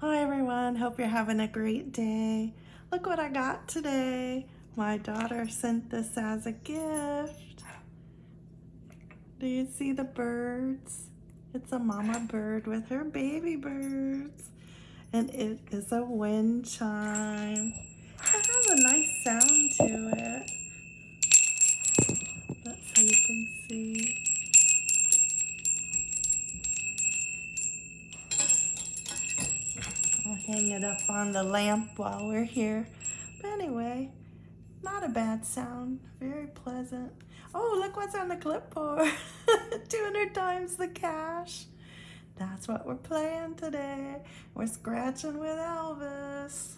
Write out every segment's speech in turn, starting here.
Hi everyone, hope you're having a great day. Look what I got today. My daughter sent this as a gift. Do you see the birds? It's a mama bird with her baby birds. And it is a wind chime. It has a nice sound to it. That's how you can see. Hang it up on the lamp while we're here. But anyway, not a bad sound. Very pleasant. Oh, look what's on the clipboard. 200 times the cash. That's what we're playing today. We're scratching with Elvis.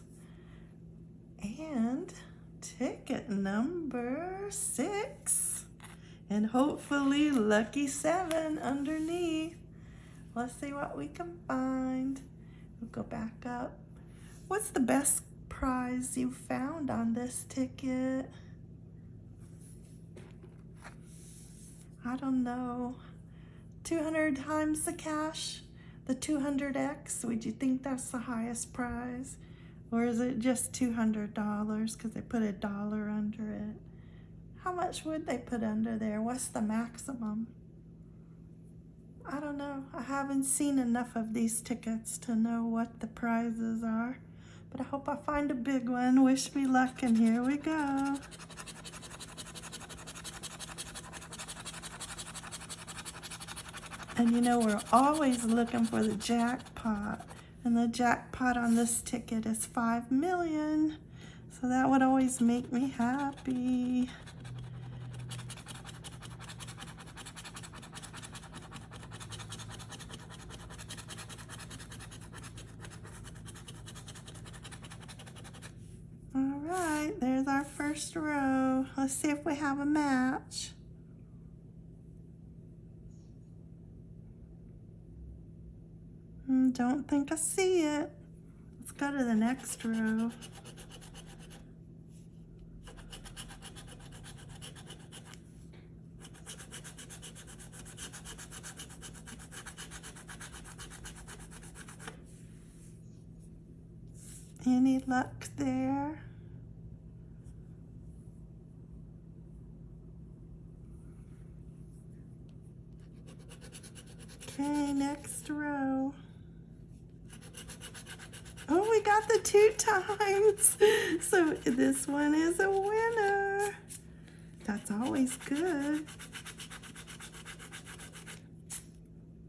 And ticket number six. And hopefully lucky seven underneath. Let's see what we can find. We'll go back up. What's the best prize you found on this ticket? I don't know. 200 times the cash? The 200X? Would you think that's the highest prize? Or is it just $200 because they put a dollar under it? How much would they put under there? What's the maximum? I don't know. I haven't seen enough of these tickets to know what the prizes are. But I hope I find a big one. Wish me luck, and here we go. And you know, we're always looking for the jackpot. And the jackpot on this ticket is 5 million. So that would always make me happy. All right, there's our first row. Let's see if we have a match. Hmm, don't think I see it. Let's go to the next row. Any luck there? Okay, next row. Oh, we got the two times. So this one is a winner. That's always good.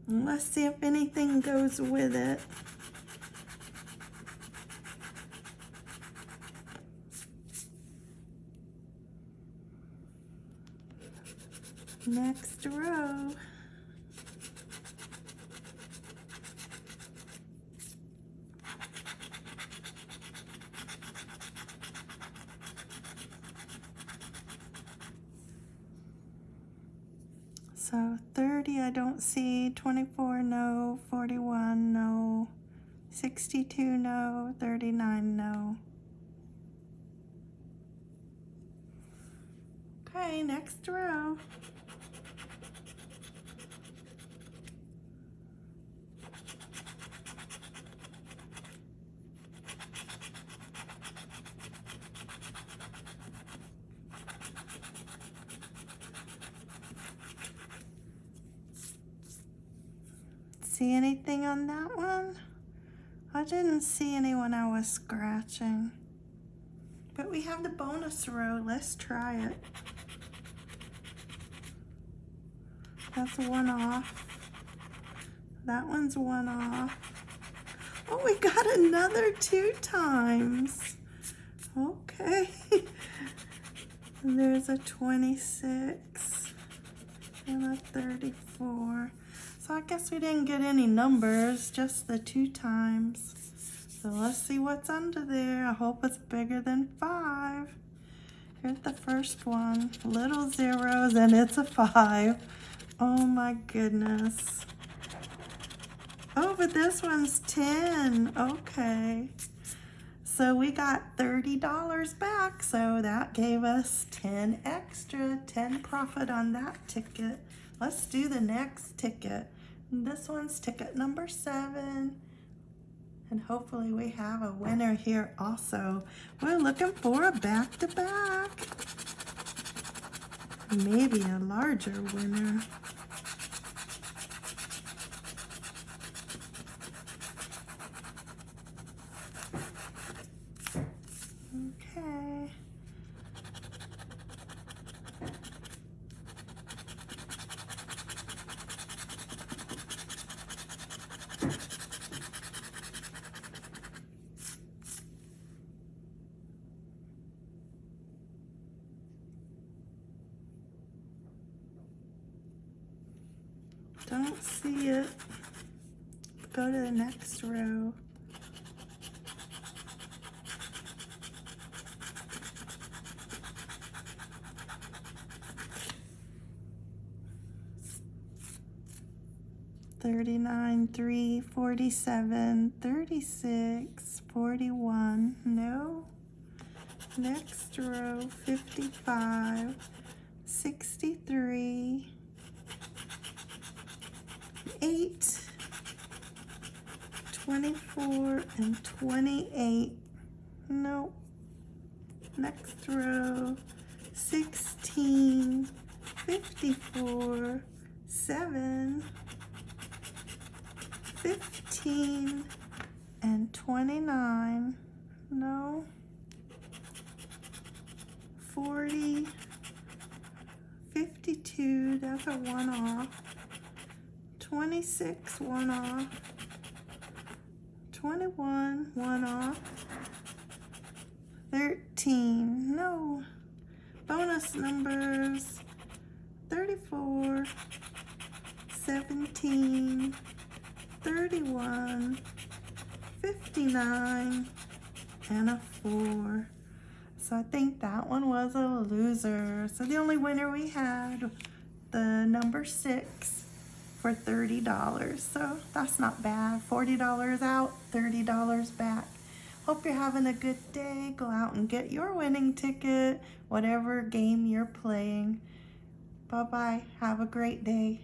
Let's see if anything goes with it. Next row. So 30 I don't see, 24 no, 41 no, 62 no, 39 no. Okay, next row. See anything on that one? I didn't see any when I was scratching. But we have the bonus row. Let's try it. That's one off. That one's one off. Oh, we got another two times. Okay. There's a 26 and a 34. So I guess we didn't get any numbers, just the two times. So let's see what's under there. I hope it's bigger than five. Here's the first one, little zeros, and it's a five. Oh my goodness. Oh, but this one's 10. Okay. So we got $30 back. So that gave us 10 extra, 10 profit on that ticket. Let's do the next ticket. This one's ticket number seven. And hopefully we have a winner here also. We're looking for a back-to-back. Maybe a larger winner. Okay. Don't see it. Go to the next row. Thirty-nine, three, forty-seven, thirty-six, forty-one. No. Next row, fifty-five, sixty-three, eight, 24, and 28. Nope. Next row, 16, 54, 7, 15, and 29. No. 40, 52, that's a one off. 26, one off. 21, one off. 13, no. Bonus numbers 34, 17, 31, 59, and a 4. So I think that one was a loser. So the only winner we had, the number 6 for $30. So that's not bad. $40 out, $30 back. Hope you're having a good day. Go out and get your winning ticket, whatever game you're playing. Bye-bye. Have a great day.